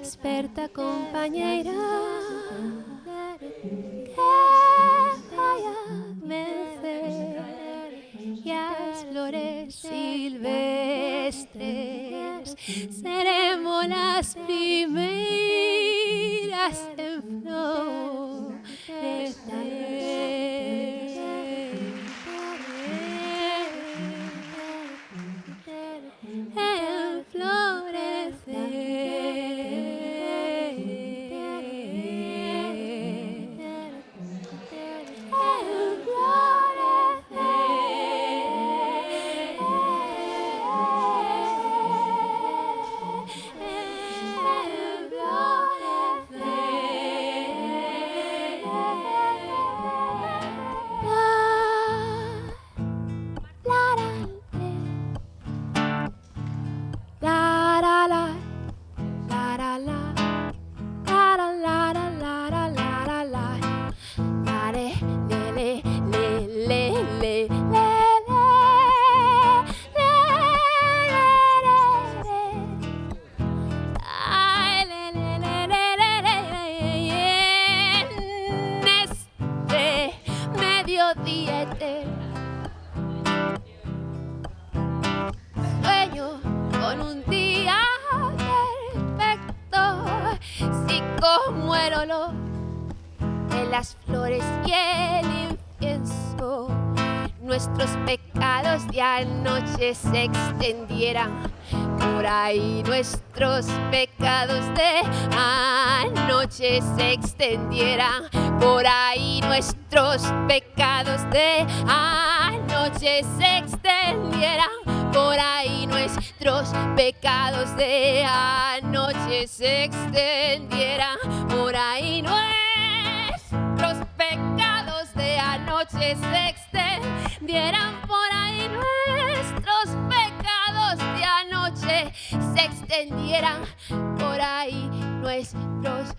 Experta compañera que vaya y las flores silvestres seremos las primeras en florecer. Sueño con un día perfecto, si como el olor de las flores y el incienso, nuestros pecados de anoche se extendieran por ahí. Nuestros pecados de anoche se extendieran por ahí. Nuestros pecados de anoche se extendieran por ahí. Nuestros pecados de anoche se extendieran por ahí. Nuestros pecados de anoche se extendieran por ahí nuestros pecados de anoche se extendieran por ahí nuestros